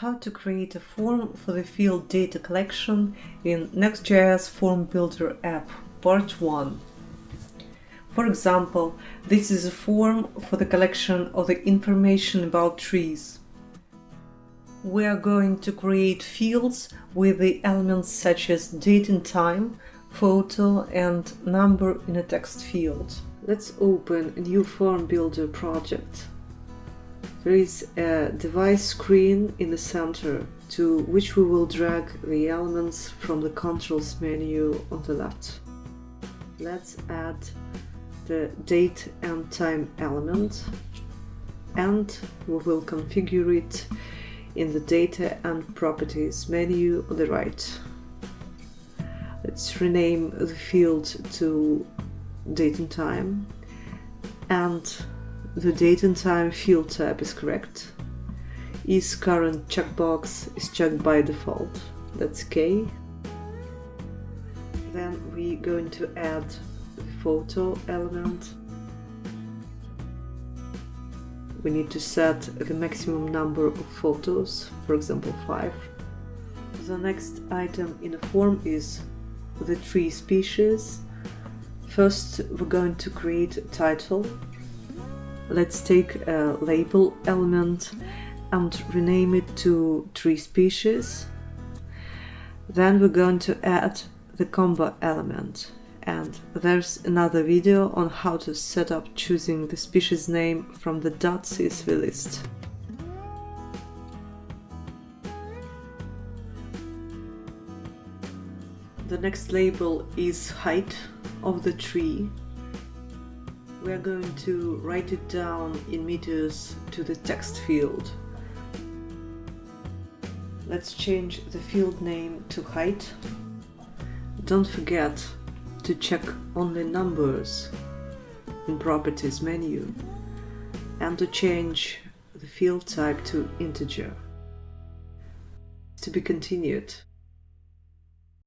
How to create a form for the field data collection in NextGIS Form Builder app, part 1. For example, this is a form for the collection of the information about trees. We are going to create fields with the elements such as date and time, photo and number in a text field. Let's open a new Form Builder project. There is a device screen in the center to which we will drag the elements from the controls menu on the left. Let's add the date and time element and we will configure it in the data and properties menu on the right. Let's rename the field to date and time and the date and time field type is correct. Is current checkbox is checked by default. That's okay. Then we're going to add the photo element. We need to set the maximum number of photos, for example 5. The next item in the form is the tree species. First we're going to create a title let's take a label element and rename it to tree species. Then we're going to add the combo element and there's another video on how to set up choosing the species name from the dot .csv list. The next label is height of the tree we are going to write it down in meters to the text field. Let's change the field name to height. Don't forget to check only numbers in properties menu and to change the field type to integer. To be continued.